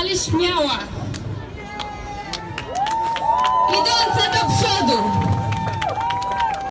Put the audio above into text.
ale śmiała.